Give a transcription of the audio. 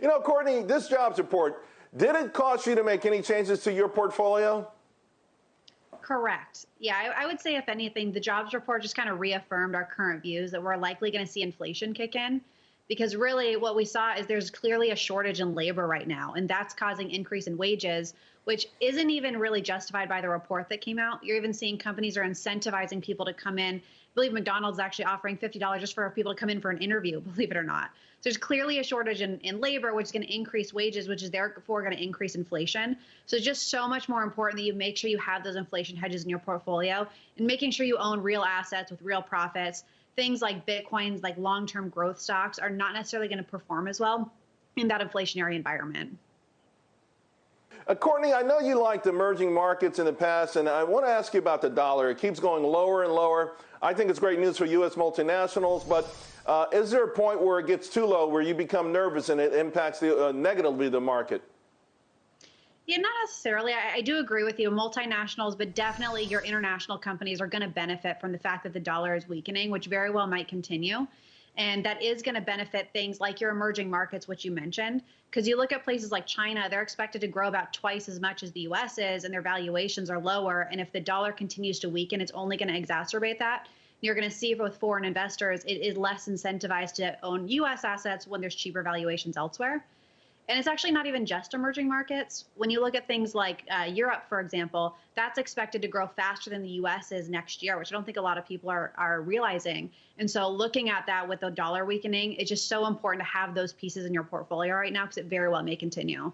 You know, Courtney, this jobs report, did it cost you to make any changes to your portfolio? Correct. Yeah, I, I, would say, if anything, the jobs report just kind of reaffirmed our current views that we're likely going to see inflation kick in. Because really, what we saw is there's clearly a shortage in labor right now, and that's causing increase in wages, which isn't even really justified by the report that came out. You're even seeing companies are incentivizing people to come in. I believe McDonald's actually offering $50 just for people to come in for an interview, believe it or not. So there's clearly a shortage in, in labor, which is going to increase wages, which is therefore going to increase inflation. So it's just so much more important that you make sure you have those inflation hedges in your portfolio and making sure you own real assets with real profits. Things like Bitcoins, like long term growth stocks, are not necessarily going to perform as well in that inflationary environment. Uh, Courtney, I know you liked emerging markets in the past, and I want to ask you about the dollar. It keeps going lower and lower. I think it's great news for U.S. multinationals, but uh, is there a point where it gets too low, where you become nervous and it impacts the, uh, negatively the market? Yeah, not necessarily. I, I, do agree with you, multinationals, but definitely your international companies are going to benefit from the fact that the dollar is weakening, which very well might continue. And that is going to benefit things like your emerging markets, which you mentioned. Because you look at places like China, they're expected to grow about twice as much as the US is, and their valuations are lower. And if the dollar continues to weaken, it's only going to exacerbate that. You're going to see with foreign investors, it is less incentivized to own US assets when there's cheaper valuations elsewhere. And it's actually not even just emerging markets. When you look at things like uh, Europe, for example, that's expected to grow faster than the US is next year, which I don't think a lot of people are, are realizing. And so looking at that with the dollar weakening, it's just so important to have those pieces in your portfolio right now because it very well may continue.